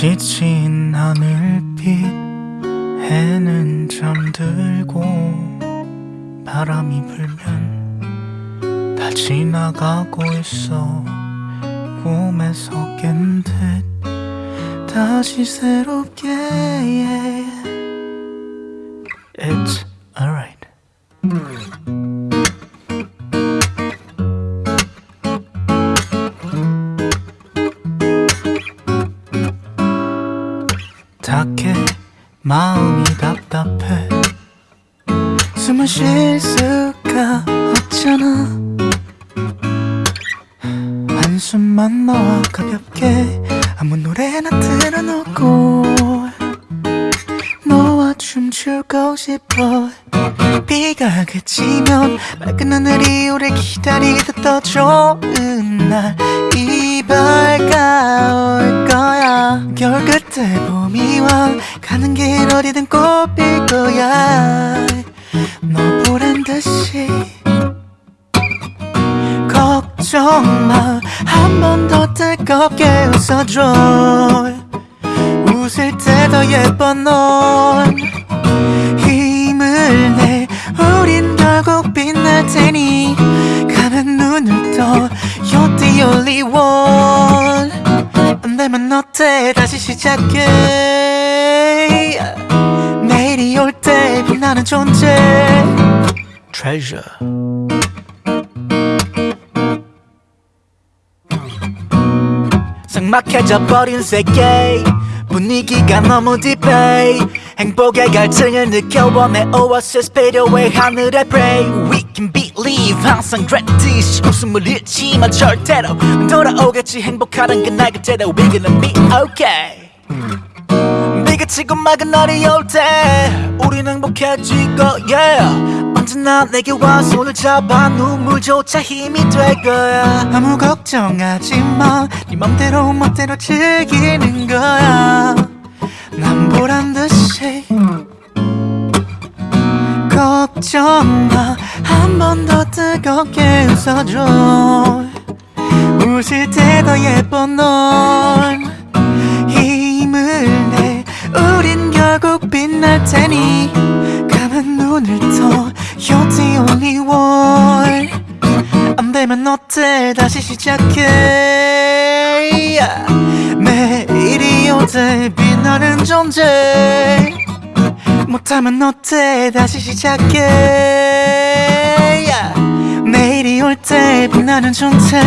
지친 하늘빛 해는 잠들고 바람이 불면 다 지나가고 있어 꿈에서 깬 듯 다시 새롭게 It's 닭해. 마음이 답답해. 숨을 쉴 수가 없잖아. 한숨만 나와 가볍게 아무 노래나 틀어놓고 너와 춤추고 싶어. 비가 그치면 맑은 하늘이 우릴 기다리듯 더 좋은 날. 이발 가는 길 어디든 꽃 필 거야. 너 보란 듯이 걱정 마. 한 번 더 뜨겁게 웃어줘. 웃을 때 더 예뻐 넌. 힘을 내. 우린 결국 빛날 테니. 감은 눈을 떠. You're the only one. 안 되면 어때? 다시 시작해 빛나는 존재. Treasure. 삭막해져 버린 세계. 분위기가 너무 딥해. 행복의 갈증을 느껴워 내 오아시스 필요해 하늘에 pray We can believe 항상 그랬듯이 웃음을 잃지만 절대로 돌아오겠지. 행복하단 그날 그대로. We gonna be okay 치고 맑은 날이 올때 우린 행복해질 거야. 언제나 내게 와 손을 잡아 눈물조차 힘이 될 거야. 아무 걱정하지 마네 맘대로 멋대로 즐기는 거야. 난 보란 듯이 걱정 마한 번 더 뜨겁게 웃어줘. 웃을 때 더 예뻐 넌 테니 감은 눈을 떠 You're the only one. 안 되면 어때? 다시 시작해. 매일이 오대 빛나는 존재. 못하면 어때? 다시 시작해. 내일이 올 때 빛나는 존재